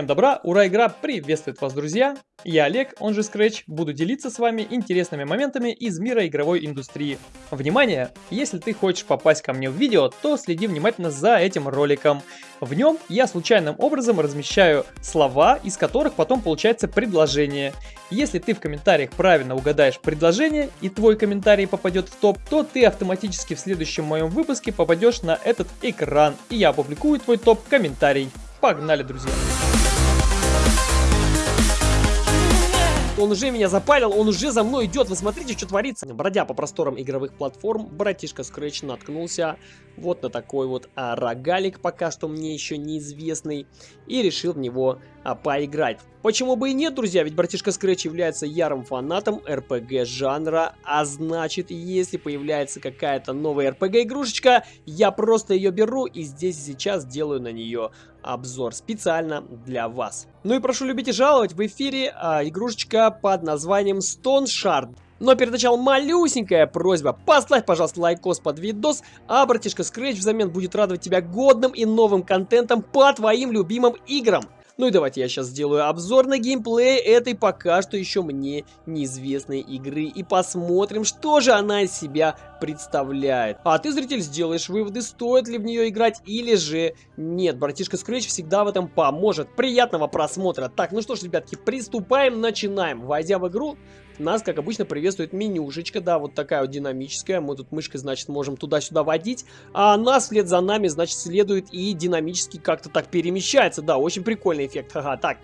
Всем добра, ура, игра приветствует вас, друзья! Я Олег, он же Scratch, буду делиться с вами интересными моментами из мира игровой индустрии. Внимание! Если ты хочешь попасть ко мне в видео, то следи внимательно за этим роликом. В нем я случайным образом размещаю слова, из которых потом получается предложение. Если ты в комментариях правильно угадаешь предложение и твой комментарий попадет в топ, то ты автоматически в следующем моем выпуске попадешь на этот экран, и я опубликую твой топ-комментарий. Погнали, друзья! Он уже меня запалил, он уже за мной идет. Вы смотрите, что творится. Бродя по просторам игровых платформ, братишка Scratch наткнулся вот на такой вот а, рогалик, пока что мне еще неизвестный, и решил в него а, поиграть. Почему бы и нет, друзья, ведь братишка Scratch является ярым фанатом RPG жанра, а значит, если появляется какая-то новая RPG игрушечка, я просто ее беру и здесь сейчас делаю на нее обзор специально для вас. Ну и прошу любить и жаловать, в эфире а, игрушечка под названием Stoneshard. Но перед началом малюсенькая просьба. Поставь, пожалуйста, лайкос под видос, а братишка Scratch взамен будет радовать тебя годным и новым контентом по твоим любимым играм. Ну и давайте я сейчас сделаю обзор на геймплей этой пока что еще мне неизвестной игры и посмотрим, что же она из себя представляет. А ты, зритель, сделаешь выводы, стоит ли в нее играть или же нет. Братишка Scratch всегда в этом поможет. Приятного просмотра. Так, ну что ж, ребятки, приступаем, начинаем. Войдя в игру, нас, как обычно, приветствует менюшечка, да, вот такая вот динамическая. Мы тут мышкой, значит, можем туда-сюда водить. А нас вслед за нами, значит, следует и динамически как-то так перемещается. Да, очень прикольный эффект. Ага, так.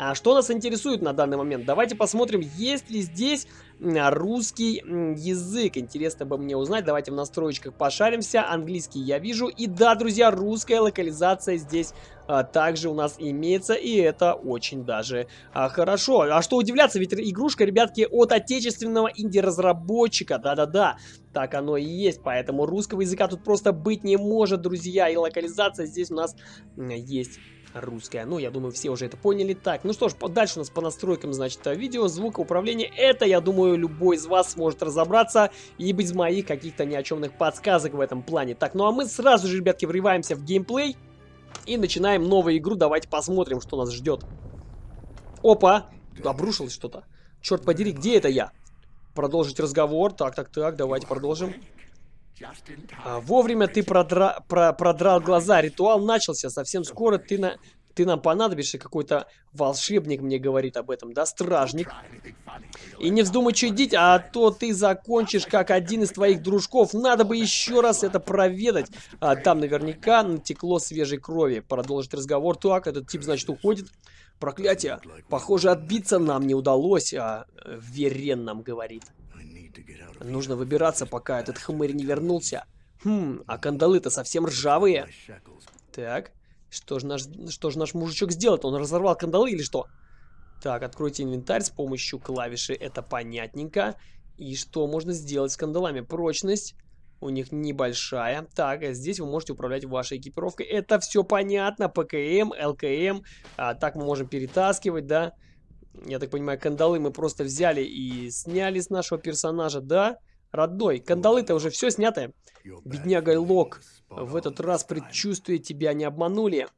А что нас интересует на данный момент? Давайте посмотрим, есть ли здесь русский язык. Интересно бы мне узнать. Давайте в настройках пошаримся. Английский я вижу. И да, друзья, русская локализация здесь а, также у нас имеется. И это очень даже а, хорошо. А что удивляться, ведь игрушка, ребятки, от отечественного инди-разработчика. Да-да-да. Так оно и есть. Поэтому русского языка тут просто быть не может, друзья. И локализация здесь у нас есть русская. Ну, я думаю, все уже это поняли. Так, ну что ж, дальше у нас по настройкам, значит, видео, звукоуправление. Это, я думаю, любой из вас сможет разобраться и без моих каких-то ни о чемных подсказок в этом плане. Так, ну а мы сразу же, ребятки, врываемся в геймплей и начинаем новую игру. Давайте посмотрим, что нас ждет. Опа! Обрушилось что-то. Черт подери, где это я? Продолжить разговор. Так, так, так, давайте продолжим. А, вовремя ты продра... про... продрал глаза. Ритуал начался. Совсем скоро ты, на... ты нам понадобишься. Какой-то волшебник мне говорит об этом, да? Стражник. И не вздумай чудить, а то ты закончишь как один из твоих дружков. Надо бы еще раз это проведать. А, там наверняка натекло свежей крови. Продолжить разговор. Так, этот тип, значит, уходит. Проклятие. Похоже, отбиться нам не удалось, а Верен нам говорит. Нужно выбираться, пока этот хмырь не вернулся. Хм, а кандалы-то совсем ржавые. Так, что же наш, что же наш мужичок сделал? Он разорвал кандалы или что? Так, откройте инвентарь с помощью клавиши, это понятненько. И что можно сделать с кандалами? Прочность у них небольшая. Так, а здесь вы можете управлять вашей экипировкой. Это все понятно. ПКМ, ЛКМ. А, так мы можем перетаскивать, да? Я так понимаю, кандалы мы просто взяли и сняли с нашего персонажа, да? Родной, кандалы-то уже все снятое. Бедняга Лок, в этот раз предчувствие тебя не обманули.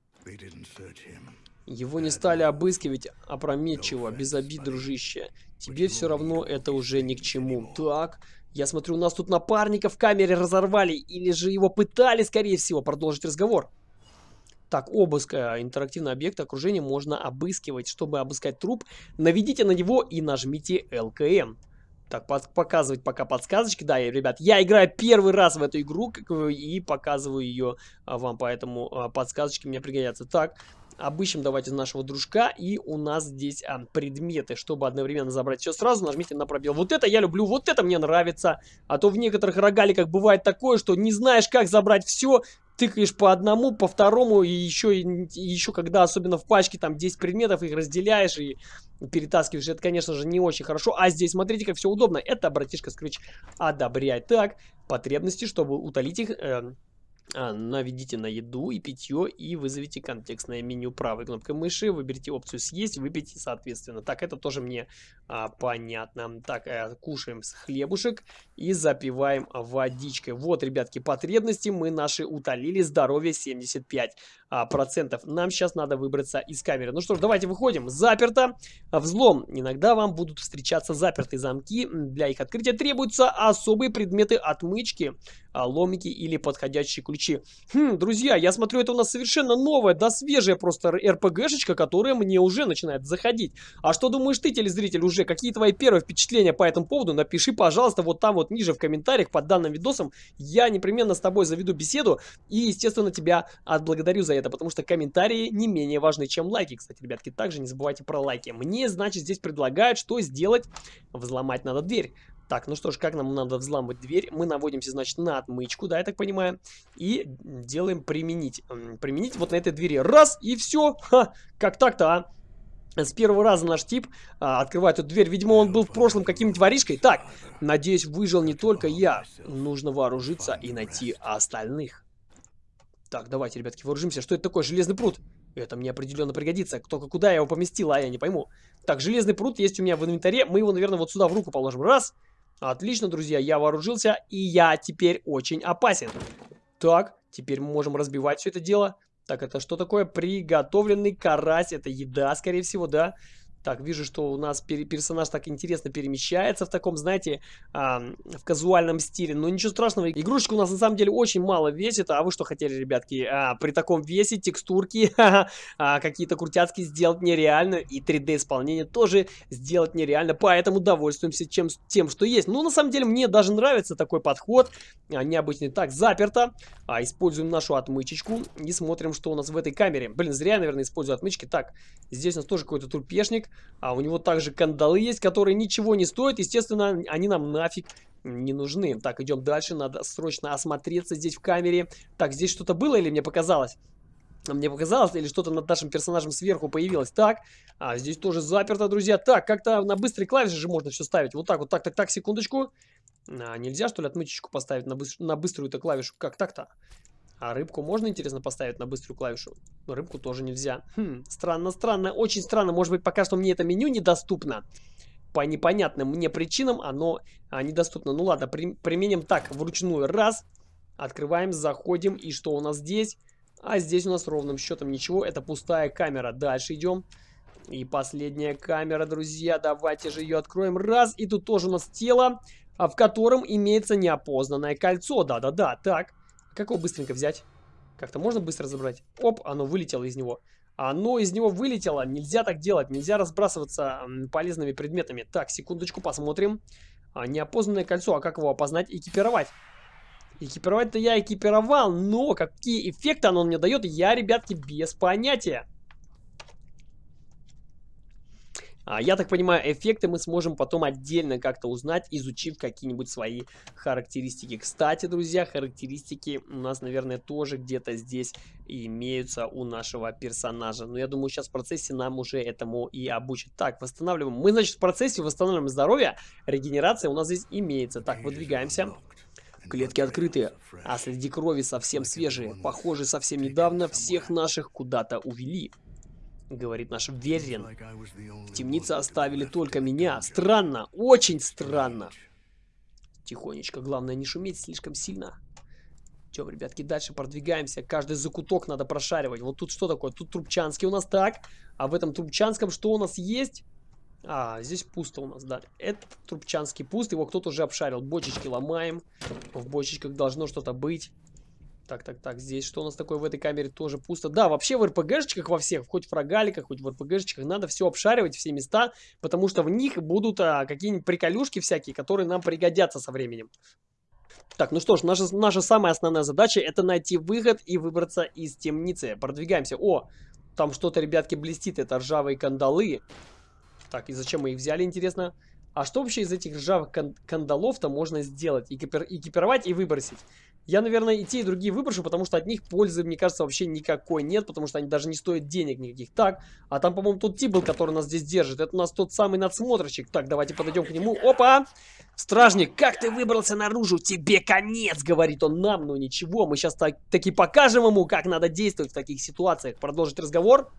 Его не стали обыскивать опрометчиво, без обид, дружище. Тебе все равно это уже ни к чему. Так, я смотрю, у нас тут напарника в камере разорвали, или же его пытали, скорее всего, продолжить разговор. Так, обыск э, интерактивного объекта окружения можно обыскивать. Чтобы обыскать труп, наведите на него и нажмите ЛКМ. Так, показывать пока подсказочки. Да, ребят, я играю первый раз в эту игру и показываю ее а, вам, поэтому а, подсказочки мне пригодятся. Так, обыщем давайте нашего дружка, и у нас здесь а, предметы. Чтобы одновременно забрать все сразу, нажмите на пробел. Вот это я люблю, вот это мне нравится. А то в некоторых рогаликах бывает такое, что не знаешь, как забрать все, тыкаешь по одному, по второму, и еще, и еще когда, особенно в пачке, там 10 предметов, их разделяешь и перетаскиваешь. Это, конечно же, не очень хорошо. А здесь, смотрите, как все удобно. Это братишка Scratch одобряет. Так, потребности, чтобы утолить их... Э, наведите на еду и питье и вызовите контекстное меню правой кнопкой мыши. Выберите опцию съесть, выпейте соответственно. Так, это тоже мне а, понятно. Так, а, кушаем с хлебушек и запиваем водичкой. Вот, ребятки, потребности мы наши утолили. Здоровье 75. А, процентов. Нам сейчас надо выбраться из камеры. Ну что ж, давайте выходим. Заперто. Взлом. Иногда вам будут встречаться запертые замки. Для их открытия требуются особые предметы отмычки, а, ломики или подходящие ключи. Хм, друзья, я смотрю, это у нас совершенно новая, да свежая просто РПГшечка, которая мне уже начинает заходить. А что думаешь ты, телезритель, уже? Какие твои первые впечатления по этому поводу? Напиши, пожалуйста, вот там вот ниже в комментариях под данным видосом. Я непременно с тобой заведу беседу и, естественно, тебя отблагодарю за это, потому что комментарии не менее важны, чем лайки. Кстати, ребятки, также не забывайте про лайки. Мне, значит, здесь предлагают, что сделать? Взломать надо дверь. Так, ну что ж, как нам надо взламывать дверь? Мы наводимся, значит, на отмычку, да, я так понимаю, и делаем применить. Применить вот на этой двери. Раз, и все. Ха, как так-то, а? С первого раза наш тип а, открывает эту дверь. Видимо, он был в прошлом каким-нибудь воришкой. Так, надеюсь, выжил не только я. Нужно вооружиться и найти остальных. Так, давайте, ребятки, вооружимся. Что это такое? Железный пруд. Это мне определенно пригодится. Только куда я его поместил, а я не пойму. Так, железный пруд есть у меня в инвентаре. Мы его, наверное, вот сюда в руку положим. Раз. Отлично, друзья, я вооружился, и я теперь очень опасен. Так, теперь мы можем разбивать все это дело. Так, это что такое? Приготовленный карась. Это еда, скорее всего, да? Так, вижу, что у нас персонаж так интересно перемещается в таком, знаете, а, в казуальном стиле. Но ничего страшного, игрушечка у нас на самом деле очень мало весит. А вы что хотели, ребятки? А, при таком весе текстурки а, какие-то крутяцкие сделать нереально. И 3D-исполнение тоже сделать нереально. Поэтому довольствуемся чем, тем, что есть. Ну, на самом деле, мне даже нравится такой подход. А, необычный. Так, заперто. А, используем нашу отмычечку и смотрим, что у нас в этой камере. Блин, зря, наверное, использую отмычки. Так, здесь у нас тоже какой-то трупешник. А у него также кандалы есть, которые ничего не стоят. Естественно, они нам нафиг не нужны. Так, идем дальше. Надо срочно осмотреться здесь в камере. Так, здесь что-то было или мне показалось? Мне показалось, или что-то над нашим персонажем сверху появилось. Так, а здесь тоже заперто, друзья. Так, как-то на быстрые клавиши же можно все ставить. Вот так вот, так, так, так, секундочку. А, нельзя, что ли, отмычечку поставить на, быстр на быструю-то клавишу? Как так-то? А рыбку можно, интересно, поставить на быструю клавишу? Но рыбку тоже нельзя. Хм, странно, странно, очень странно. Может быть, пока что мне это меню недоступно. По непонятным мне причинам оно а, недоступно. Ну ладно, при, применим так, вручную. Раз, открываем, заходим. И что у нас здесь? А здесь у нас ровным счетом ничего. Это пустая камера. Дальше идем. И последняя камера, друзья. Давайте же ее откроем. Раз, и тут тоже у нас тело, а, в котором имеется неопознанное кольцо. Да-да-да, так. Как его быстренько взять? Как-то можно быстро забрать? Оп, оно вылетело из него. Оно из него вылетело. Нельзя так делать. Нельзя разбрасываться полезными предметами. Так, секундочку, посмотрим. А, неопознанное кольцо. А как его опознать? Экипировать. Экипировать-то я экипировал, но какие эффекты оно мне дает, я, ребятки, без понятия. А, я так понимаю, эффекты мы сможем потом отдельно как-то узнать, изучив какие-нибудь свои характеристики. Кстати, друзья, характеристики у нас, наверное, тоже где-то здесь имеются у нашего персонажа. Но я думаю, сейчас в процессе нам уже этому и обучат. Так, восстанавливаем. Мы, значит, в процессе восстанавливаем здоровье. Регенерация у нас здесь имеется. Так, выдвигаемся. Клетки открытые, а среди крови совсем свежие. Похоже, совсем недавно всех наших куда-то увели говорит наш Верин. В темнице оставили только меня. Странно, очень странно. Тихонечко, главное не шуметь слишком сильно. Чем, ребятки, дальше продвигаемся. Каждый закуток надо прошаривать. Вот тут что такое? Тут Трубчанский у нас так. А в этом Трубчанском что у нас есть? А, здесь пусто у нас, да. Это Трубчанский пуст. Его кто-то уже обшарил. Бочечки ломаем. В бочечках должно что-то быть. Так, так, так, здесь что у нас такое в этой камере тоже пусто. Да, вообще в РПГшечках во всех, хоть в рогаликах, хоть в РПГшечках, надо все обшаривать, все места, потому что в них будут а, какие-нибудь приколюшки всякие, которые нам пригодятся со временем. Так, ну что ж, наша, наша самая основная задача это найти выход и выбраться из темницы. Продвигаемся. О, там что-то, ребятки, блестит, это ржавые кандалы. Так, и зачем мы их взяли, интересно? А что вообще из этих ржавых кан кандалов-то можно сделать? Экипир экипировать и выбросить? Я, наверное, и те, и другие выброшу, потому что от них пользы, мне кажется, вообще никакой нет, потому что они даже не стоят денег никаких. Так, а там, по-моему, тот тип был, который нас здесь держит. Это у нас тот самый надсмотрщик. Так, давайте подойдем к нему. Опа! Стражник, как ты выбрался наружу? Тебе конец, говорит он нам. Ну ничего, мы сейчас так, таки покажем ему, как надо действовать в таких ситуациях. Продолжить разговор.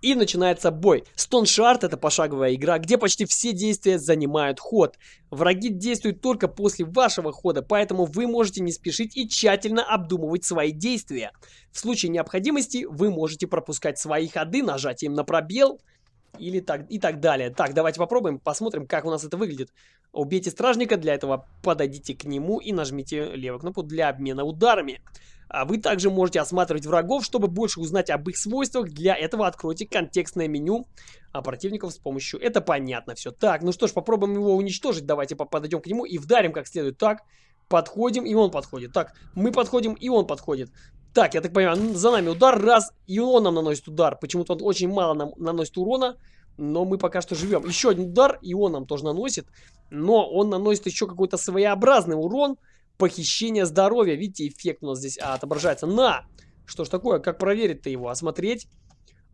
И начинается бой. Stone Shard это пошаговая игра, где почти все действия занимают ход. Враги действуют только после вашего хода, поэтому вы можете не спешить и тщательно обдумывать свои действия. В случае необходимости вы можете пропускать свои ходы нажатием на пробел или так, и так далее. Так, давайте попробуем, посмотрим, как у нас это выглядит. Убейте стражника, для этого подойдите к нему и нажмите левую кнопку для обмена ударами. А вы также можете осматривать врагов, чтобы больше узнать об их свойствах. Для этого откройте контекстное меню а противников с помощью... Это понятно все. Так, ну что ж, попробуем его уничтожить. Давайте подойдем к нему и вдарим как следует. Так, подходим, и он подходит. Так, мы подходим, и он подходит. Так, я так понимаю, за нами удар, раз, и он нам наносит удар. Почему-то он очень мало нам наносит урона, но мы пока что живем. Еще один удар, и он нам тоже наносит, но он наносит еще какой-то своеобразный урон. Похищение здоровья. Видите, эффект у нас здесь а, отображается. На! Что ж такое? Как проверить-то его? Осмотреть.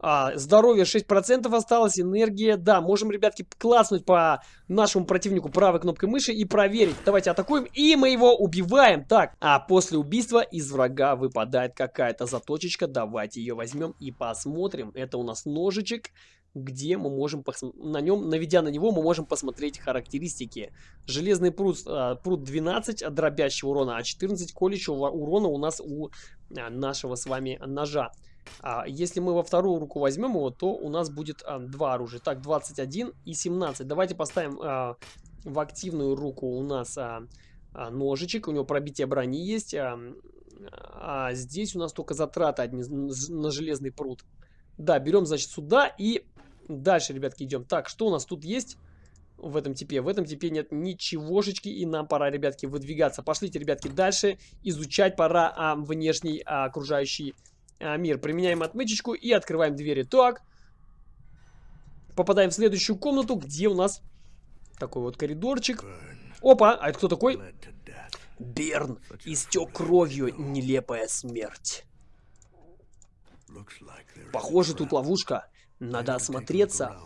А, здоровье 6% осталось, энергия. Да, можем, ребятки, класснуть по нашему противнику правой кнопкой мыши и проверить. Давайте атакуем, и мы его убиваем. Так, а после убийства из врага выпадает какая-то заточечка. Давайте ее возьмем и посмотрим. Это у нас ножичек где мы можем на нем, наведя на него, мы можем посмотреть характеристики. Железный пруд, а, пруд 12 дробящего урона, а 14 колющего урона у нас у а, нашего с вами ножа. А если мы во вторую руку возьмем его, то у нас будет а, два оружия. Так, 21 и 17. Давайте поставим а, в активную руку у нас а, а, ножичек. У него пробитие брони есть. А, а здесь у нас только затраты одни на железный пруд. Да, берем, значит, сюда и Дальше, ребятки, идем. Так, что у нас тут есть в этом типе? В этом типе нет ничегошечки, и нам пора, ребятки, выдвигаться. Пошлите, ребятки, дальше. Изучать пора а, внешний а, окружающий а, мир. Применяем отмычечку и открываем двери. Так. Попадаем в следующую комнату, где у нас такой вот коридорчик. Опа, а это кто такой? Берн. Истек кровью нелепая смерть. Похоже, тут ловушка. Надо осмотреться.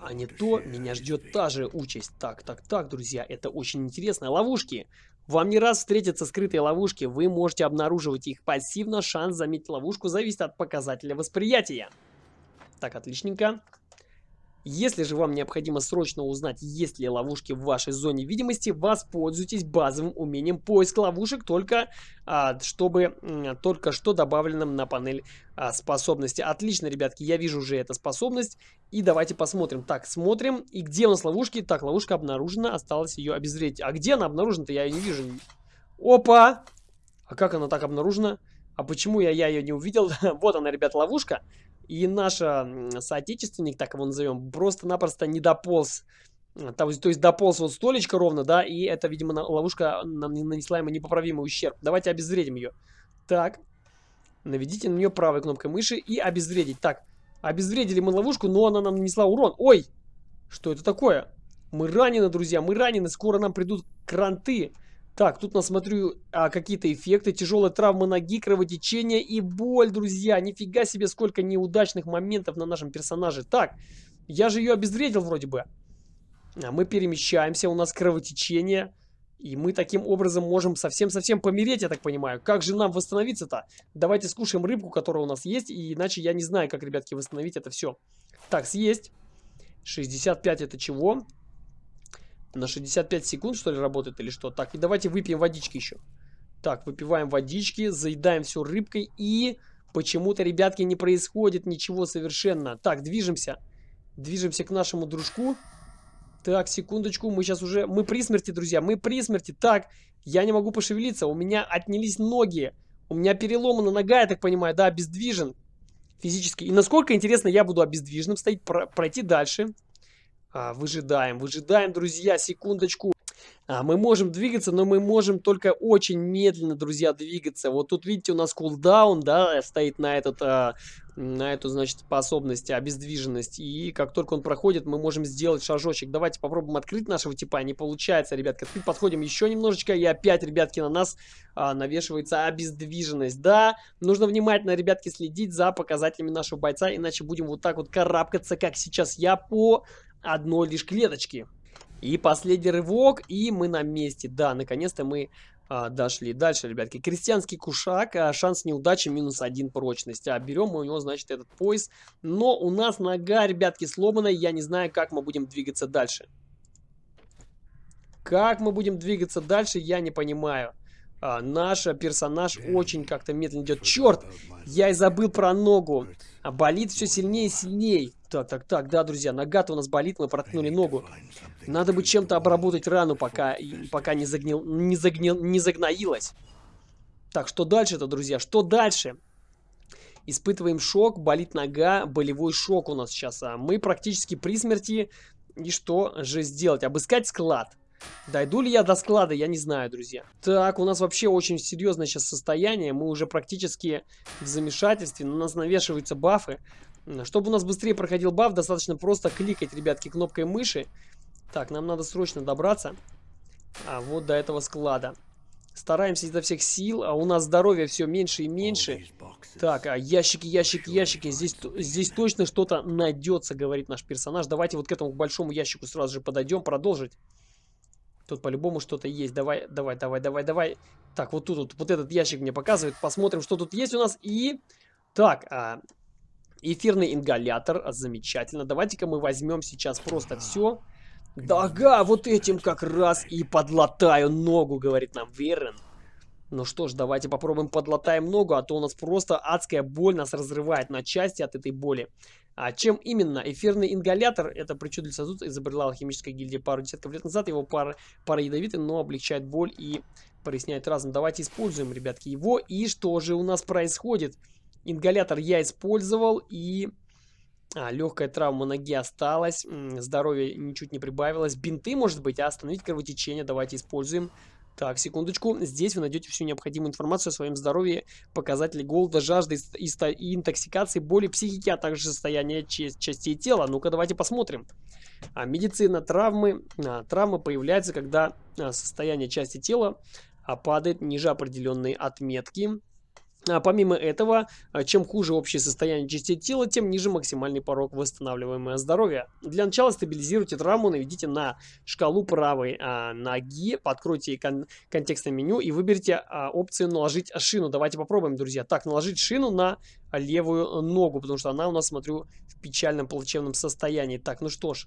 А не то, меня ждет та же участь. Так, так, так, друзья, это очень интересно. Ловушки. Вам не раз встретятся скрытые ловушки, вы можете обнаруживать их пассивно, шанс заметить ловушку зависит от показателя восприятия. Так, отличненько. Если же вам необходимо срочно узнать, есть ли ловушки в вашей зоне видимости, воспользуйтесь базовым умением поиск ловушек, только а, чтобы а, только что добавленным на панель а, способности. Отлично, ребятки, я вижу уже эту способность. И давайте посмотрим. Так, смотрим. И где у нас ловушки? Так, ловушка обнаружена, осталось ее обезвредить. А где она обнаружена-то? Я ее не вижу. Опа! А как она так обнаружена? А почему я, я ее не увидел? вот она, ребят, ловушка. И наш соотечественник, так его назовем, просто-напросто не дополз. То, то есть дополз вот столечко ровно, да, и это, видимо, ловушка нанесла ему непоправимый ущерб. Давайте обезвредим ее. Так, наведите на нее правой кнопкой мыши и обезвредить. Так, обезвредили мы ловушку, но она нам нанесла урон. Ой, что это такое? Мы ранены, друзья, мы ранены, скоро нам придут кранты. Так, тут насмотрю а, какие-то эффекты. Тяжелая травма ноги, кровотечение и боль, друзья. Нифига себе, сколько неудачных моментов на нашем персонаже. Так, я же ее обезвредил вроде бы. А мы перемещаемся, у нас кровотечение. И мы таким образом можем совсем-совсем помереть, я так понимаю. Как же нам восстановиться-то? Давайте скушаем рыбку, которая у нас есть. И иначе я не знаю, как, ребятки, восстановить это все. Так, съесть. 65 это чего? На 65 секунд, что ли, работает или что? Так, и давайте выпьем водички еще. Так, выпиваем водички, заедаем все рыбкой и... Почему-то, ребятки, не происходит ничего совершенно. Так, движемся. Движемся к нашему дружку. Так, секундочку, мы сейчас уже... Мы при смерти, друзья, мы при смерти. Так, я не могу пошевелиться, у меня отнялись ноги. У меня переломана нога, я так понимаю, да, обездвижен физически. И насколько, интересно, я буду обездвиженным стоять, пройти дальше. А, выжидаем, выжидаем, друзья, секундочку. А, мы можем двигаться, но мы можем только очень медленно, друзья, двигаться. Вот тут, видите, у нас кулдаун, да, стоит на, этот, а, на эту, значит, способность, обездвиженность. И как только он проходит, мы можем сделать шажочек. Давайте попробуем открыть нашего типа. Не получается, ребятки. Открыть подходим еще немножечко, и опять, ребятки, на нас а, навешивается обездвиженность. Да, нужно внимательно, ребятки, следить за показателями нашего бойца, иначе будем вот так вот карабкаться, как сейчас я, по одной лишь клеточки. И последний рывок, и мы на месте. Да, наконец-то мы А, дошли. Дальше, ребятки. Крестьянский кушак. А, шанс неудачи минус один прочность. А, берем мы у него, значит, этот пояс. Но у нас нога, ребятки, сломана. Я не знаю, как мы будем двигаться дальше. Как мы будем двигаться дальше, я не понимаю. А, наш персонаж очень как-то медленно идет. Черт! Я и забыл про ногу. А болит все сильнее и сильнее. Так, так, так, да, друзья, нога-то у нас болит, мы проткнули ногу. Надо бы чем-то обработать рану, пока, пока не, загнил, не, загнил, не загноилась. Так, что дальше-то, друзья? Что дальше? Испытываем шок, болит нога, болевой шок у нас сейчас. А мы практически при смерти. И что же сделать? Обыскать склад. Дойду ли я до склада, я не знаю, друзья. Так, у нас вообще очень серьезное сейчас состояние. Мы уже практически в замешательстве. На нас навешиваются бафы. Чтобы у нас быстрее проходил баф, достаточно просто кликать, ребятки, кнопкой мыши. Так, нам надо срочно добраться. А вот до этого склада. Стараемся изо всех сил, а у нас здоровье все меньше и меньше. Так, а ящики, ящики, ящики. Здесь, здесь точно что-то найдется, говорит наш персонаж. Давайте вот к этому большому ящику сразу же подойдем, продолжить. Тут по-любому что-то есть. Давай, давай, давай, давай, давай. Так, вот тут вот, вот этот ящик мне показывает. Посмотрим, что тут есть у нас. И... Так, а, эфирный ингалятор. Замечательно. Давайте-ка мы возьмем сейчас просто все. Да, ага, вот этим как раз и подлатаю ногу, говорит нам Верен. Ну что ж, давайте попробуем подлатаем ногу, а то у нас просто адская боль нас разрывает на части от этой боли. А чем именно? Эфирный ингалятор, это причудливый сосуд, изобрела алхимическая гильдия пару десятков лет назад. Его пара, пара ядовитый, но облегчает боль и проясняет разум. Давайте используем, ребятки, его. И что же у нас происходит? Ингалятор я использовал и... А, легкая травма ноги осталась, здоровье ничуть не прибавилось. Бинты, может быть, а остановить кровотечение давайте используем. Так, секундочку. Здесь вы найдете всю необходимую информацию о своем здоровье, показатели голода, жажды и интоксикации, боли психики, а также состояние частей тела. Ну-ка, давайте посмотрим. А, медицина травмы. А, травмы появляются, когда а, состояние части тела а, падает ниже определенной отметки. А помимо этого, а, чем хуже общее состояние частей тела, тем ниже максимальный порог восстанавливаемого здоровья. Для начала стабилизируйте травму, наведите на шкалу правой а, ноги, подкройте кон контекстное меню и выберите а, опцию «Наложить шину». Давайте попробуем, друзья. Так, наложить шину на левую ногу, потому что она у нас, смотрю, в печальном плачевном состоянии. Так, ну что ж,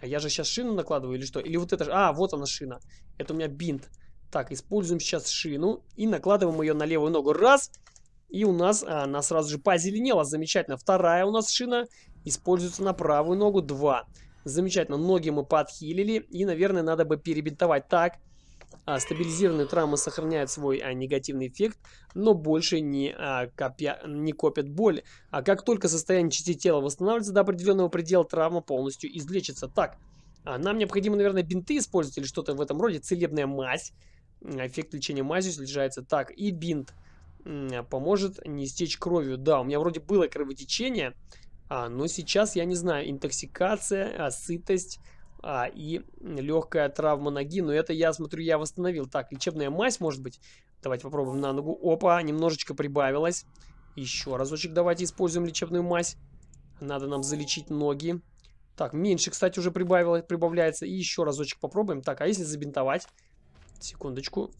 а я же сейчас шину накладываю или что? Или вот это. А, вот она шина. Это у меня бинт. Так, используем сейчас шину и накладываем ее на левую ногу. Раз. И у нас а, она сразу же позеленела. Замечательно. Вторая у нас шина используется на правую ногу. Два. Замечательно. Ноги мы подхилили. И, наверное, надо бы перебинтовать. Так. А, стабилизированные травмы сохраняют свой а, негативный эффект, но больше не, а, копя, не копят боль. А как только состояние части тела восстанавливается до определенного предела, травма полностью излечится. Так, а, нам необходимо, наверное, бинты использовать или что-то в этом роде. Целебная мазь. Эффект лечения мазью снижается. Так, и бинт поможет не стечь кровью. Да, у меня вроде было кровотечение, а, но сейчас, я не знаю, интоксикация, а, сытость а, и легкая травма ноги. Но это, я смотрю, я восстановил. Так, лечебная мазь, может быть. Давайте попробуем на ногу. Опа, немножечко прибавилось. Еще разочек давайте используем лечебную мазь. Надо нам залечить ноги. Так, меньше, кстати, уже прибавилось, прибавляется. И еще разочек попробуем. Так, а если забинтовать? Секундочку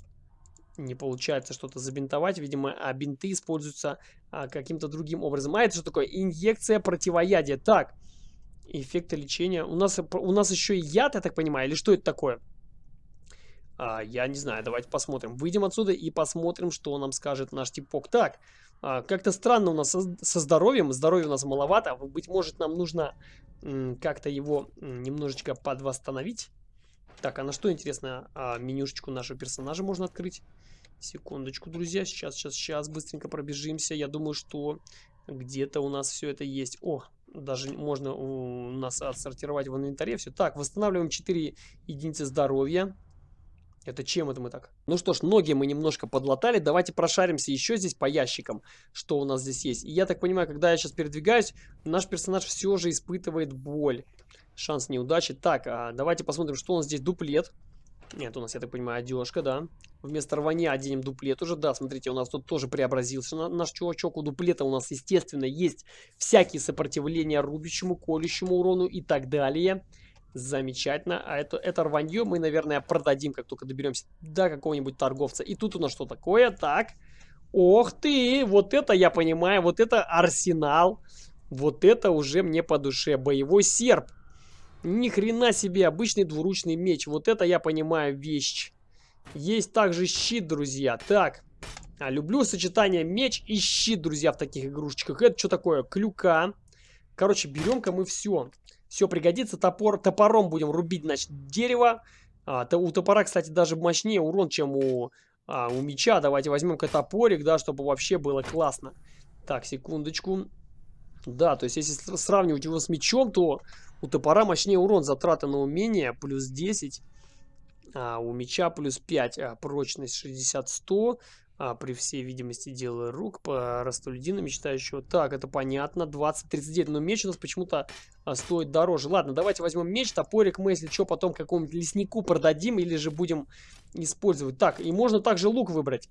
не получается что-то забинтовать. Видимо, а бинты используются а, каким-то другим образом. А это что такое? Инъекция противоядия. Так, эффекты лечения. У нас, у нас еще и яд, я так понимаю, или что это такое? А, я не знаю, давайте посмотрим. Выйдем отсюда и посмотрим, что нам скажет наш типок. Так, а, как-то странно у нас со, со здоровьем. Здоровья у нас маловато. Быть может, нам нужно как-то его немножечко подвосстановить. Так, а на что, интересно, а, менюшечку нашего персонажа можно открыть? Секундочку, друзья. Сейчас, сейчас, сейчас. Быстренько пробежимся. Я думаю, что где-то у нас все это есть. О, даже можно у нас отсортировать в инвентаре все. Так, восстанавливаем 4 единицы здоровья. Это чем это мы так? Ну что ж, ноги мы немножко подлатали. Давайте прошаримся еще здесь по ящикам, что у нас здесь есть. И я так понимаю, когда я сейчас передвигаюсь, наш персонаж все же испытывает боль. Шанс неудачи. Так, а давайте посмотрим, что у нас здесь. Дуплет. Нет, у нас, я так понимаю, одежка, да. Вместо рвания оденем дуплет уже. Да, смотрите, у нас тут тоже преобразился наш чувачок. У дуплета у нас, естественно, есть всякие сопротивления рубящему, колющему урону и так далее. Замечательно. А это, это рванье мы, наверное, продадим, как только доберемся до какого-нибудь торговца. И тут у нас что такое? Так. Ох ты! Вот это я понимаю. Вот это арсенал. Вот это уже мне по душе. Боевой серп. Ни хрена себе. Обычный двуручный меч. Вот это я понимаю вещь. Есть также щит, друзья. Так. А, люблю сочетание меч и щит, друзья, в таких игрушечках. Это что такое? Клюка. Короче, берем-ка мы все. Все пригодится. Топор, топором будем рубить, значит, дерево. А, то, у топора, кстати, даже мощнее урон, чем у, а, у меча. Давайте возьмем-ка топорик, да, чтобы вообще было классно. Так, секундочку. Да, то есть, если сравнивать его с мечом, то у топора мощнее урон. Затраты на умение плюс 10. А у меча плюс 5. А, прочность 60-100 а, при всей видимости дела рук по растолюдина мечтающего. Так, это понятно. 20-39. Но меч у нас почему-то а, стоит дороже. Ладно, давайте возьмем меч, топорик мы, если что, потом какому-нибудь леснику продадим или же будем использовать. Так, и можно также лук выбрать.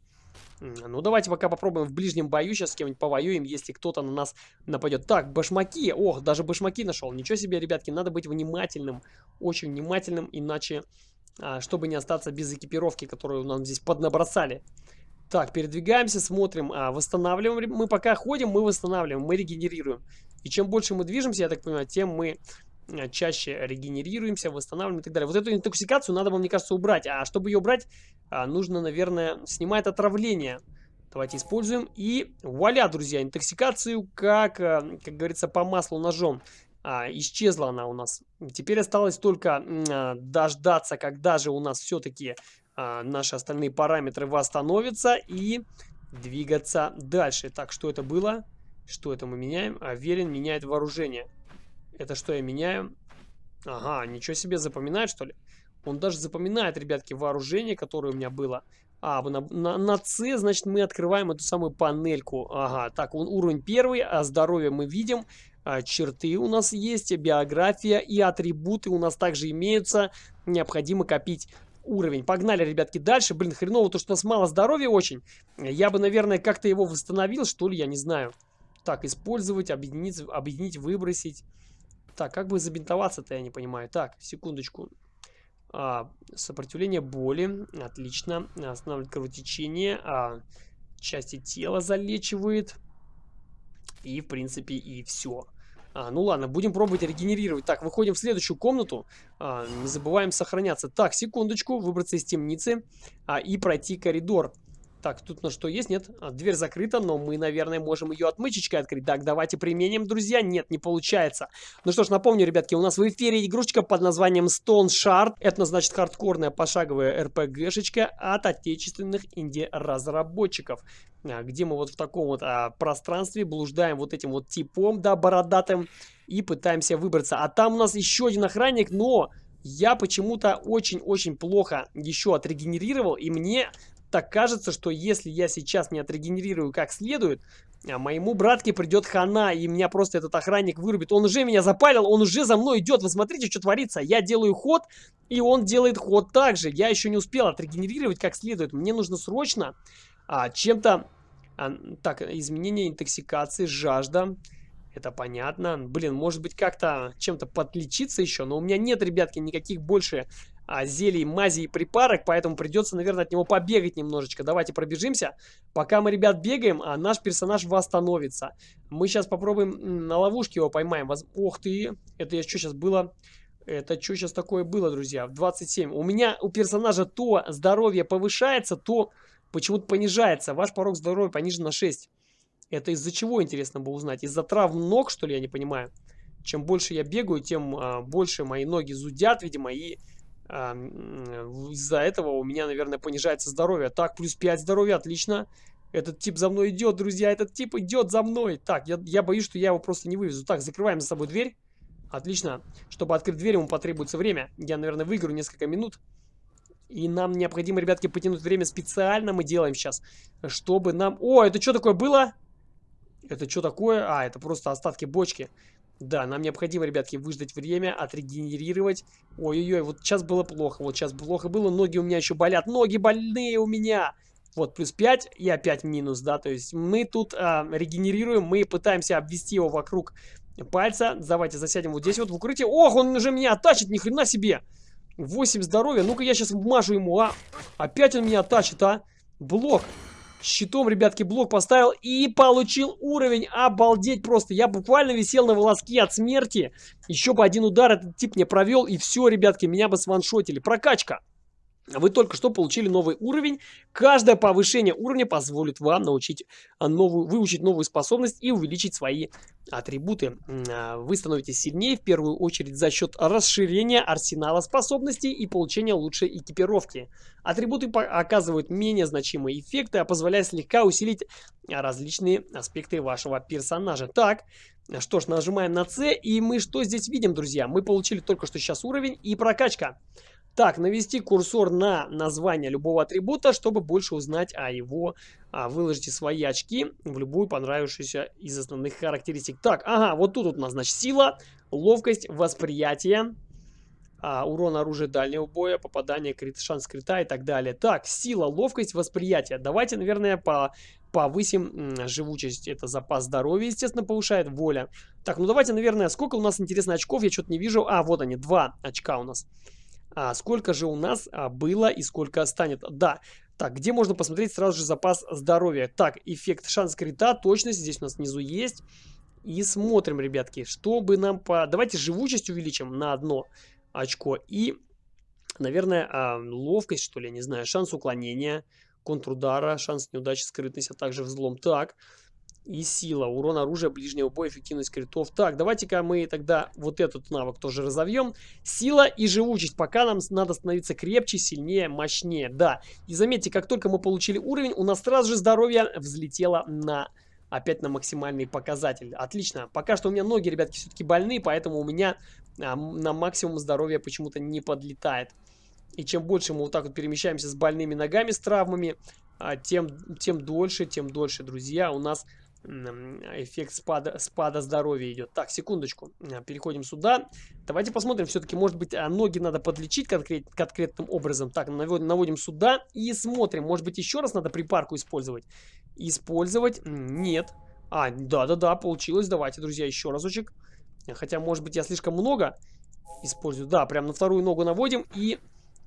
Ну, давайте пока попробуем в ближнем бою. Сейчас с кем-нибудь повоюем, если кто-то на нас нападет. Так, башмаки. Ох, даже башмаки нашел. Ничего себе, ребятки, надо быть внимательным. Очень внимательным, иначе, а, чтобы не остаться без экипировки, которую нам здесь поднабросали. Так, передвигаемся, смотрим, а, восстанавливаем. Мы пока ходим, мы восстанавливаем, мы регенерируем. И чем больше мы движемся, я так понимаю, тем мы а, чаще регенерируемся, восстанавливаем и так далее. Вот эту интоксикацию надо вам, мне кажется, убрать. А чтобы ее убрать, а, нужно, наверное, снимать отравление. Давайте используем. И вуаля, друзья, интоксикацию, как, а, как говорится, по маслу ножом. А, исчезла она у нас. Теперь осталось только а, дождаться, когда же у нас все-таки а, наши остальные параметры восстановятся и двигаться дальше. Так, что это было? Что это мы меняем? Аверин меняет вооружение. Это что я меняю? Ага, ничего себе, запоминает что ли? Он даже запоминает, ребятки, вооружение, которое у меня было. А, на, на, на C, значит, мы открываем эту самую панельку. Ага, так, он уровень первый, а здоровье мы видим. А, черты у нас есть, биография и атрибуты у нас также имеются. Необходимо копить уровень. Погнали, ребятки, дальше. Блин, хреново то, что у нас мало здоровья очень. Я бы, наверное, как-то его восстановил, что ли, я не знаю. Так, использовать, объединить, объединить, выбросить. Так, как бы забинтоваться-то, я не понимаю. Так, секундочку. А, сопротивление боли. Отлично. Останавливает кровотечение. А, части тела залечивает. И, в принципе, и все. А, ну ладно, будем пробовать регенерировать. Так, выходим в следующую комнату. А, не забываем сохраняться. Так, секундочку, выбраться из темницы а, и пройти коридор. Так, тут на что есть? Нет, а, дверь закрыта, но мы, наверное, можем ее отмычечкой открыть. Так, давайте применим, друзья. Нет, не получается. Ну что ж, напомню, ребятки, у нас в эфире игрушечка под названием Stone Shard. Это, значит, хардкорная пошаговая RPG-шечка от отечественных инди-разработчиков. А, где мы вот в таком вот а, пространстве блуждаем вот этим вот типом, да, бородатым, и пытаемся выбраться. А там у нас еще один охранник, но... Я почему-то очень-очень плохо еще отрегенерировал, и мне так кажется, что если я сейчас не отрегенерирую как следует, а моему братке придет хана, и меня просто этот охранник вырубит. Он уже меня запалил, он уже за мной идет. Вы смотрите, что творится. Я делаю ход, и он делает ход также. Я еще не успел отрегенерировать как следует. Мне нужно срочно а, чем-то... А, так, изменение интоксикации, жажда. Это понятно. Блин, может быть как-то чем-то подлечиться еще, но у меня нет, ребятки, никаких больше а, зелий, мази и припарок, поэтому придется, наверное, от него побегать немножечко. Давайте пробежимся. Пока мы, ребят, бегаем, а наш персонаж восстановится. Мы сейчас попробуем на ловушке его поймаем. Воз... Ох ты, это я что сейчас было? Это что сейчас такое было, друзья? В 27. У меня, у персонажа то здоровье повышается, то почему-то понижается. Ваш порог здоровья понижен на 6. Это из-за чего, интересно бы узнать? Из-за травм ног, что ли, я не понимаю? Чем больше я бегаю, тем а, больше мои ноги зудят, видимо, и из-за этого у меня, наверное, понижается здоровье. Так, плюс 5 здоровья, отлично. Этот тип за мной идет, друзья, этот тип идет за мной. Так, я, я боюсь, что я его просто не вывезу. Так, закрываем за собой дверь. Отлично. Чтобы открыть дверь, ему потребуется время. Я, наверное, выиграю несколько минут. И нам необходимо, ребятки, потянуть время специально мы делаем сейчас, чтобы нам... О, это что такое было? Это что такое? А, это просто остатки бочки. Да, нам необходимо, ребятки, выждать время, отрегенерировать. Ой-ой-ой, вот сейчас было плохо, вот сейчас плохо было, ноги у меня еще болят, ноги больные у меня. Вот, плюс 5 и опять минус, да, то есть мы тут а, регенерируем, мы пытаемся обвести его вокруг пальца. Давайте засядем вот здесь вот в укрытие. Ох, он уже меня оттачит, ни хрена себе. 8 здоровья. Ну-ка я сейчас вмажу ему, а. Опять он меня оттачит, а. Блок. Щитом, ребятки, блок поставил и получил уровень. Обалдеть просто. Я буквально висел на волоске от смерти. Еще бы один удар этот тип мне провел. И все, ребятки, меня бы сваншотили. Прокачка. Вы только что получили новый уровень. Каждое повышение уровня позволит вам научить а, новую, выучить новую способность и увеличить свои атрибуты. А, вы становитесь сильнее в первую очередь за счет расширения арсенала способностей и получения лучшей экипировки. Атрибуты оказывают менее значимые эффекты, а позволяют слегка усилить различные аспекты вашего персонажа. Так, что ж, нажимаем на C, и мы что здесь видим, друзья? Мы получили только что сейчас уровень и прокачка. Так, навести курсор на название любого атрибута, чтобы больше узнать о его. А, выложите свои очки в любую понравившуюся из основных характеристик. Так, ага, вот тут у нас, значит, сила, ловкость, восприятие, а, урон оружия дальнего боя, попадание, крит, шанс крита и так далее. Так, сила, ловкость, восприятие. Давайте, наверное, по повысим живучесть. Это запас здоровья, естественно, повышает. Воля. Так, ну давайте, наверное, сколько у нас, интересно, очков? Я что-то не вижу. А, вот они, два очка у нас. А сколько же у нас а, было и сколько станет? Да. Так, где можно посмотреть сразу же запас здоровья? Так, эффект шанс крита, точность здесь у нас внизу есть. И смотрим, ребятки, чтобы нам по... Давайте живучесть увеличим на одно очко. И, наверное, а, ловкость, что ли, не знаю. Шанс уклонения, контрудара, шанс неудачи, скрытность, а также взлом. Так, и сила. Урон оружия ближнего боя, эффективность критов. Так, давайте-ка мы тогда вот этот навык тоже разовьем. Сила и живучесть. Пока нам надо становиться крепче, сильнее, мощнее. Да. И заметьте, как только мы получили уровень, у нас сразу же здоровье взлетело на... Опять на максимальный показатель. Отлично. Пока что у меня ноги, ребятки, все-таки больные, поэтому у меня а, на максимум здоровья почему-то не подлетает. И чем больше мы вот так вот перемещаемся с больными ногами, с травмами, а, тем, тем дольше, тем дольше, друзья, у нас эффект спада, спада здоровья идет. Так, секундочку. А, переходим сюда. Давайте посмотрим. Все-таки, может быть, а, ноги надо подлечить конкрет, конкретным образом. Так, наводим, наводим сюда и смотрим. Может быть, еще раз надо припарку использовать? Использовать? Нет. А, да-да-да, получилось. Давайте, друзья, еще разочек. Хотя, может быть, я слишком много использую. Да, прям на вторую ногу наводим и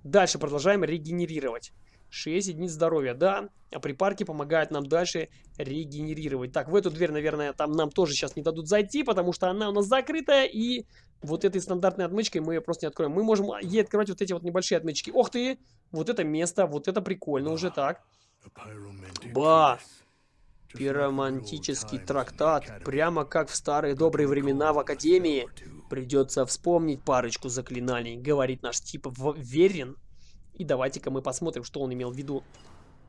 дальше продолжаем регенерировать. 6 единиц здоровья, да. А припарки помогают нам дальше регенерировать. Так, в эту дверь, наверное, там нам тоже сейчас не дадут зайти, потому что она у нас закрытая. И вот этой стандартной отмычкой мы ее просто не откроем. Мы можем ей открывать вот эти вот небольшие отмычки. Ох ты! Вот это место, вот это прикольно уже так. Ба! Пиромантический трактат. Прямо как в старые добрые времена в Академии. Придется вспомнить парочку заклинаний, говорит наш тип Верин. И давайте-ка мы посмотрим, что он имел в виду.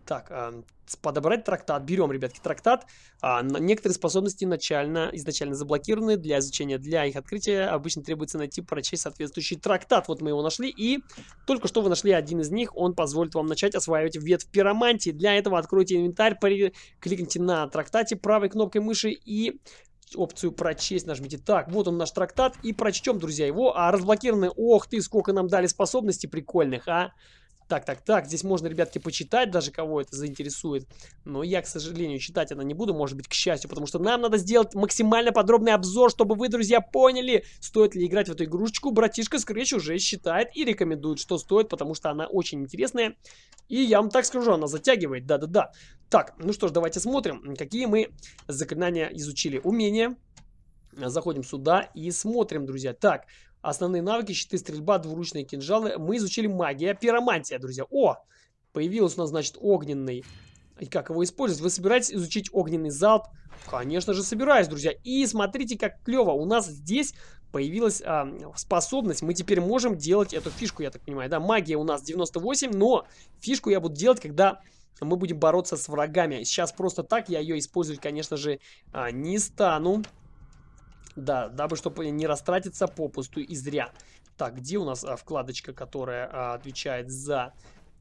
Так, э, подобрать трактат. Берем, ребятки, трактат. А, некоторые способности начально, изначально заблокированы для изучения. Для их открытия обычно требуется найти, прочесть соответствующий трактат. Вот мы его нашли. И только что вы нашли один из них. Он позволит вам начать осваивать ветвь пиромантии. Для этого откройте инвентарь, кликните на трактате правой кнопкой мыши и опцию прочесть нажмите. Так, вот он наш трактат. И прочтем, друзья, его. А разблокированы... Ох ты, сколько нам дали способностей прикольных, а! Так, так, так, здесь можно, ребятки, почитать, даже кого это заинтересует. Но я, к сожалению, читать это не буду, может быть, к счастью, потому что нам надо сделать максимально подробный обзор, чтобы вы, друзья, поняли, стоит ли играть в эту игрушечку. Братишка Scratch уже считает и рекомендует, что стоит, потому что она очень интересная. И я вам так скажу, она затягивает, да-да-да. Так, ну что ж, давайте смотрим, какие мы заклинания изучили. Умения. Заходим сюда и смотрим, друзья. Так, Основные навыки, щиты, стрельба, двуручные кинжалы. Мы изучили магия, пиромантия, друзья. О, появился у нас, значит, огненный. И как его использовать? Вы собираетесь изучить огненный залп? Конечно же, собираюсь, друзья. И смотрите, как клево. У нас здесь появилась а, способность. Мы теперь можем делать эту фишку, я так понимаю. Да, магия у нас 98, но фишку я буду делать, когда мы будем бороться с врагами. Сейчас просто так я ее использовать, конечно же, а, не стану. Да, дабы чтобы не растратиться попусту и зря. Так, где у нас а, вкладочка, которая а, отвечает за...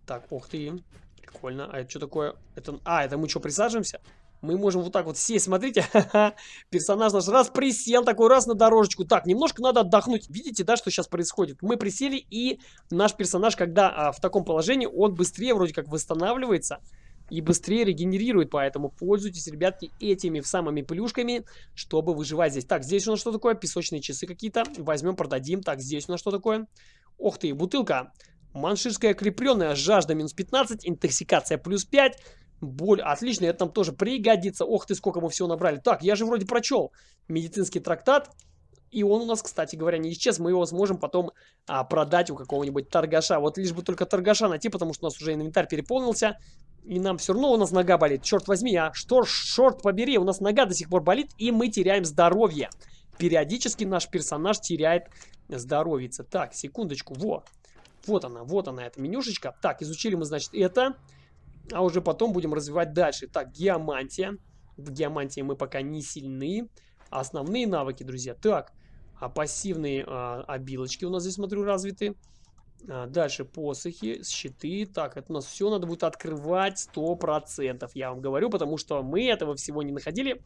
Так, ух ты, прикольно. А это что такое? Это... А, это мы что, присаживаемся? Мы можем вот так вот сесть, смотрите, персонаж наш раз присел, такой раз на дорожечку. Так, немножко надо отдохнуть. Видите, да, что сейчас происходит? Мы присели, и наш персонаж, когда а, в таком положении, он быстрее вроде как восстанавливается. и быстрее регенерирует. Поэтому пользуйтесь, ребятки, этими самыми плюшками, чтобы выживать здесь. Так, здесь у нас что такое? Песочные часы какие-то. Возьмем, продадим. Так, здесь у нас что такое? Ох ты, бутылка. Манширская крепленная, жажда минус 15, интоксикация плюс 5. Боль, отлично, это нам тоже пригодится. Ох ты, сколько мы всего набрали. Так, я же вроде прочел медицинский трактат. И он у нас, кстати говоря, не исчез. Мы его сможем потом а, продать у какого-нибудь торгаша. Вот лишь бы только торгаша найти, потому что у нас уже инвентарь переполнился. И нам все равно у нас нога болит. Черт возьми, а что, шорт побери, у нас нога до сих пор болит, и мы теряем здоровье. Периодически наш персонаж теряет здоровье. Так, секундочку, во. Вот она, вот она, эта менюшечка. Так, изучили мы, значит, это. А уже потом будем развивать дальше. Так, геомантия. В геомантии мы пока не сильны. Основные навыки, друзья. Так, а пассивные а, обилочки у нас здесь, смотрю, развиты. А, дальше посохи, щиты. Так, это у нас все надо будет открывать 100%. Я вам говорю, потому что мы этого всего не находили.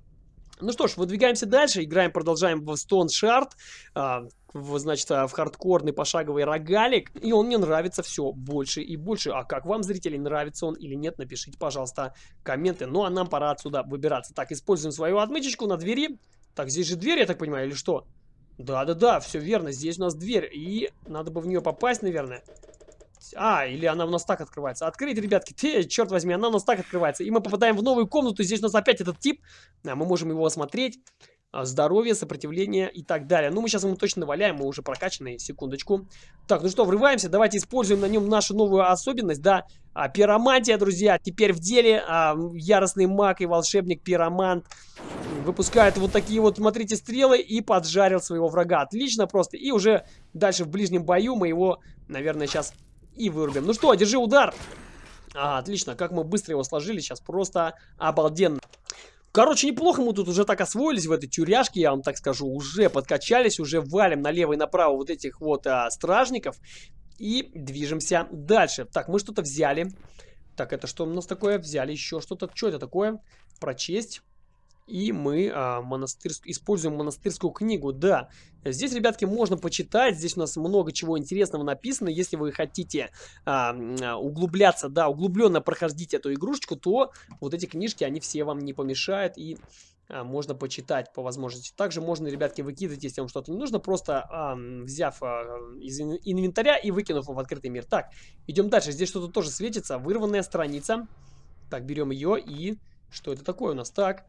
Ну что ж, выдвигаемся дальше, играем, продолжаем в Stone Shard, а, в, значит, а, в хардкорный пошаговый рогалик, и он мне нравится все больше и больше. А как вам, зрители, нравится он или нет, напишите, пожалуйста, комменты. Ну а нам пора отсюда выбираться. Так, используем свою отмычечку на двери. Так, здесь же дверь, я так понимаю, или что? Да-да-да, все верно, здесь у нас дверь, и надо бы в нее попасть, наверное. А, или она у нас так открывается. Открыть, ребятки, ты, черт возьми, она у нас так открывается. И мы попадаем в новую комнату, здесь у нас опять этот тип. А, мы можем его осмотреть. А, здоровье, сопротивление и так далее. Ну, мы сейчас ему точно наваляем, мы уже прокачанные, секундочку. Так, ну что, врываемся, давайте используем на нем нашу новую особенность, да. А, пиромантия, друзья, теперь в деле. А, яростный маг и волшебник пиромант выпускает вот такие вот, смотрите, стрелы и поджарил своего врага. Отлично просто. И уже дальше в ближнем бою мы его, наверное, сейчас и вырубим. Ну что, держи удар. А, отлично, как мы быстро его сложили сейчас, просто обалденно. Короче, неплохо мы тут уже так освоились в этой тюряшке, я вам так скажу. Уже подкачались, уже валим налево и направо вот этих вот а, стражников. И движемся дальше. Так, мы что-то взяли. Так, это что у нас такое? Взяли еще что-то. Что это такое? Прочесть. И мы а, монастырск... используем монастырскую книгу. Да, здесь, ребятки, можно почитать. Здесь у нас много чего интересного написано. Если вы хотите а, углубляться, да, углубленно проходить эту игрушечку, то вот эти книжки, они все вам не помешают. И а, можно почитать по возможности. Также можно, ребятки, выкидывать, если вам что-то не нужно, просто а, взяв а, из инвентаря и выкинув в открытый мир. Так, идем дальше. Здесь что-то тоже светится. Вырванная страница. Так, берем ее и... Что это такое у нас? Так,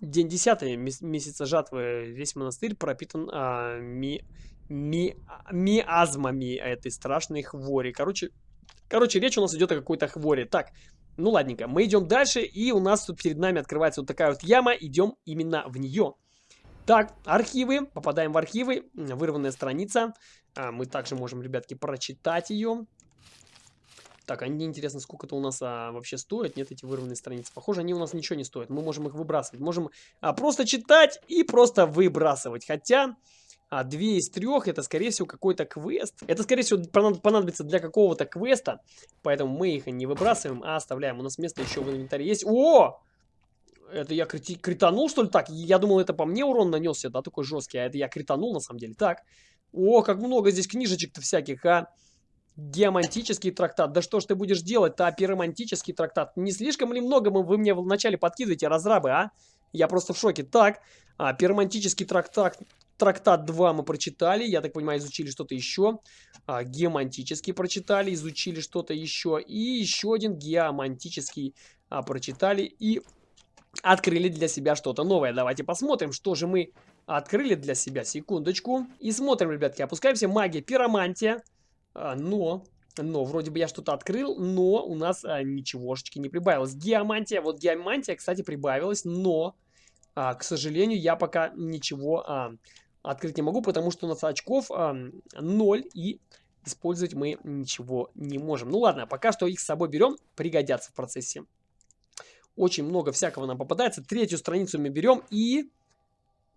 День 10 месяца жатвы. Весь монастырь пропитан а, ми, ми, миазмами этой страшной хвори. Короче, короче, речь у нас идет о какой-то хворе. Так, ну ладненько, мы идем дальше, и у нас тут перед нами открывается вот такая вот яма. Идем именно в нее. Так, архивы. Попадаем в архивы. Вырванная страница. А, мы также можем, ребятки, прочитать ее. Так, а мне интересно, сколько это у нас а, вообще стоит. Нет, эти вырванные страницы. Похоже, они у нас ничего не стоят. Мы можем их выбрасывать. Можем а, просто читать и просто выбрасывать. Хотя... А две из трех это, скорее всего, какой-то квест. Это, скорее всего, понадобится для какого-то квеста. Поэтому мы их не выбрасываем, а оставляем. У нас место еще в инвентаре есть. О! Это я крити кританул, что ли? Так, я думал, это по мне урон нанесся, да, такой жесткий. А это я кританул, на самом деле. Так. О, как много здесь книжечек-то всяких, а. Геомантический трактат. Да что ж ты будешь делать-то, пиромантический трактат? Не слишком ли много вы мне вначале подкидываете, разрабы, а? Я просто в шоке. Так, а, пиромантический трактат, трактат 2 мы прочитали. Я так понимаю, изучили что-то еще. А, геомантический прочитали, изучили что-то еще. И еще один геомантический а, прочитали и открыли для себя что-то новое. Давайте посмотрим, что же мы открыли для себя. Секундочку. И смотрим, ребятки, опускаемся. Магия, пиромантия. А, но, но, вроде бы я что-то открыл, но у нас а, ничегошечки не прибавилось. Геомантия, вот геомантия, кстати, прибавилась, но, а, к сожалению, я пока ничего а, открыть не могу, потому что у нас очков а, 0 и использовать мы ничего не можем. Ну ладно, пока что их с собой берем, пригодятся в процессе. Очень много всякого нам попадается. Третью страницу мы берем и...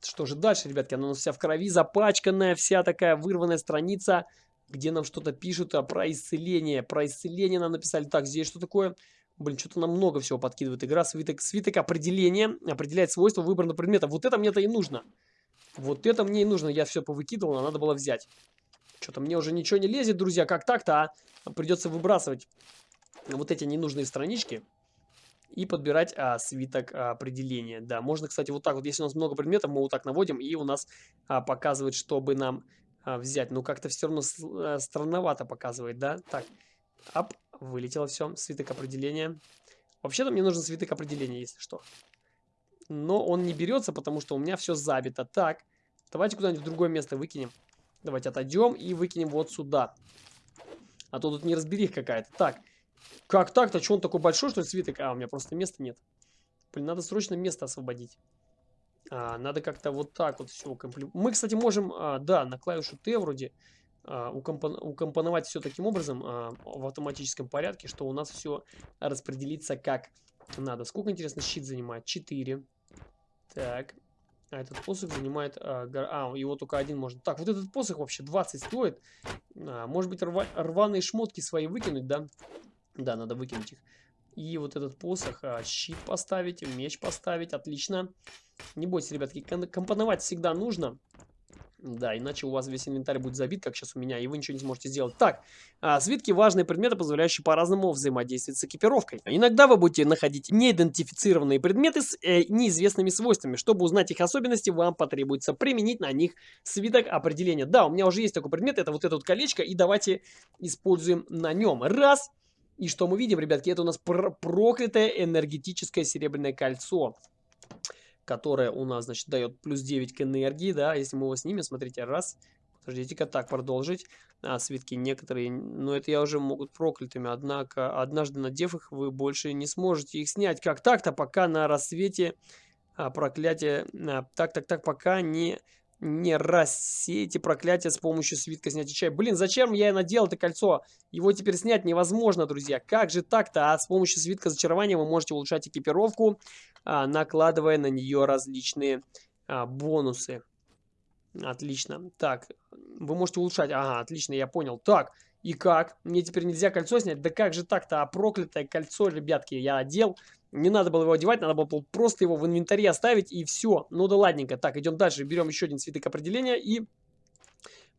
Что же дальше, ребятки? Она у нас вся в крови, запачканная, вся такая вырванная страница где нам что-то пишут а, про исцеление. Про исцеление нам написали. Так, здесь что такое? Блин, что-то нам много всего подкидывает игра. Свиток, свиток определения. Определяет свойства выбранного предмета. Вот это мне-то и нужно. Вот это мне и нужно. Я все повыкидывал, а надо было взять. Что-то мне уже ничего не лезет, друзья. Как так-то, а? Придется выбрасывать. вот эти ненужные странички и подбирать а, свиток а, определения. Да, можно, кстати, вот так вот, если у нас много предметов, мы вот так наводим, и у нас а, показывает, чтобы нам а, взять. Ну, как-то все равно а, странновато показывает, да? Так, ап, вылетело все, свиток определения. Вообще-то мне нужен свиток определения, если что. Но он не берется, потому что у меня все забито. Так, давайте куда-нибудь в другое место выкинем. Давайте отойдем и выкинем вот сюда. А то тут не разберих какая-то. Так, как так-то? Что он такой большой, что ли, свиток? А, у меня просто места нет. Блин, надо срочно место освободить. А, надо как-то вот так вот все укомплектовать. Мы, кстати, можем, а, да, на клавишу Т вроде а, укомпон укомпоновать все таким образом в автоматическом порядке, что у нас все распределится как надо. Сколько, интересно, щит занимает? 4. Так. А этот посох занимает... А, его только один можно. Так, вот этот посох вообще 20 стоит. Может быть, рва... рваные шмотки свои выкинуть, да? Да, надо выкинуть их. И вот этот посох, а, щит поставить, меч поставить. Отлично. Не бойтесь, ребятки, компоновать всегда нужно. Да, иначе у вас весь инвентарь будет забит, как сейчас у меня, и вы ничего не сможете сделать. Так, а, свитки важные предметы, позволяющие по-разному взаимодействовать с экипировкой. Иногда вы будете находить неидентифицированные предметы с э, неизвестными свойствами. Чтобы узнать их особенности, вам потребуется применить на них свиток определения. Да, у меня уже есть такой предмет, это вот это вот колечко, и давайте используем на нем. Раз. И что мы видим, ребятки, это у нас пр проклятое энергетическое серебряное кольцо которая у нас, значит, дает плюс 9 к энергии, да, если мы его снимем, смотрите, раз, подождите-ка, так, продолжить, а, свитки некоторые, но это я уже могут проклятыми, однако, однажды надев их, вы больше не сможете их снять, как так-то, пока на рассвете а, проклятие, а, так-так-так, пока не не рассейте проклятие с помощью свитка снятия чая. Блин, зачем я надел это кольцо? Его теперь снять невозможно, друзья. Как же так-то? А с помощью свитка зачарования вы можете улучшать экипировку, а, накладывая на нее различные а, бонусы. Отлично. Так, вы можете улучшать. Ага, отлично, я понял. Так, и как? Мне теперь нельзя кольцо снять? Да как же так-то? А проклятое кольцо, ребятки, я одел. Не надо было его одевать, надо было просто его в инвентаре оставить и все. Ну да ладненько. Так, идем дальше. Берем еще один свиток определения и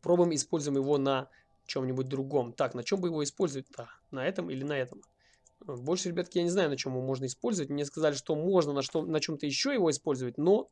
пробуем используем его на чем-нибудь другом. Так, на чем бы его использовать-то? На этом или на этом? Больше, ребятки, я не знаю, на чем его можно использовать. Мне сказали, что можно на, что, на чем-то еще его использовать, но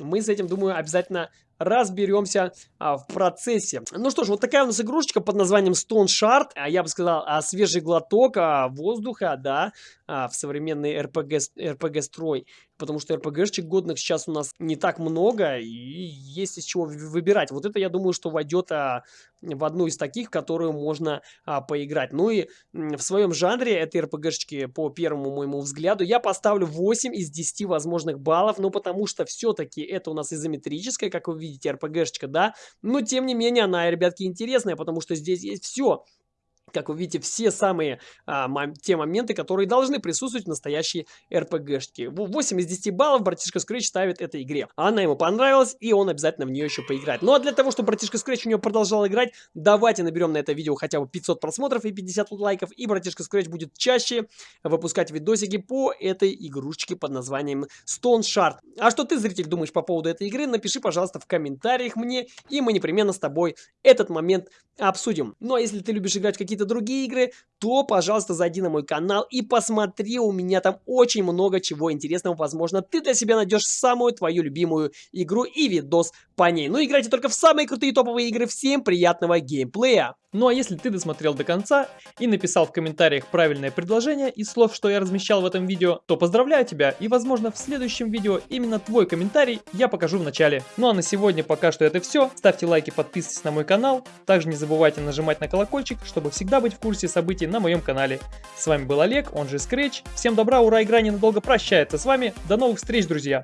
мы с этим, думаю, обязательно разберемся а, в процессе. Ну что ж, вот такая у нас игрушечка под названием Stone Shard. А я бы сказал, а, свежий глоток а, воздуха, да, а, в современный RPG, RPG-строй. Потому что RPG-шечек годных сейчас у нас не так много, и есть из чего выбирать. Вот это, я думаю, что войдет а, в одну из таких, в которую можно а, поиграть. Ну и в своем жанре этой RPG-шечки, по первому моему взгляду, я поставлю 8 из 10 возможных баллов. Ну потому что все-таки это у нас изометрическая, как вы видите, RPG-шечка, да, но тем не менее она, ребятки, интересная, потому что здесь есть все как вы видите, все самые а, мом те моменты, которые должны присутствовать в настоящей RPG-шке. 8 из 10 баллов братишка Scratch ставит этой игре. Она ему понравилась, и он обязательно в нее еще поиграет. Ну а для того, чтобы братишка Scratch у нее продолжал играть, давайте наберем на это видео хотя бы 500 просмотров и 50 лайков, и братишка Scratch будет чаще выпускать видосики по этой игрушечке под названием Stone Shard. А что ты, зритель, думаешь по поводу этой игры, напиши, пожалуйста, в комментариях мне, и мы непременно с тобой этот момент обсудим. Ну а если ты любишь играть в какие-то другие игры, то, пожалуйста, зайди на мой канал и посмотри, у меня там очень много чего интересного. Возможно, ты для себя найдешь самую твою любимую игру и видос по ней. Ну, играйте только в самые крутые топовые игры. Всем приятного геймплея! Ну а если ты досмотрел до конца и написал в комментариях правильное предложение из слов, что я размещал в этом видео, то поздравляю тебя и возможно в следующем видео именно твой комментарий я покажу в начале. Ну а на сегодня пока что это все. Ставьте лайки, подписывайтесь на мой канал. Также не забывайте нажимать на колокольчик, чтобы всегда быть в курсе событий на моем канале. С вами был Олег, он же Scratch. Всем добра, ура, игра ненадолго прощается с вами. До новых встреч, друзья!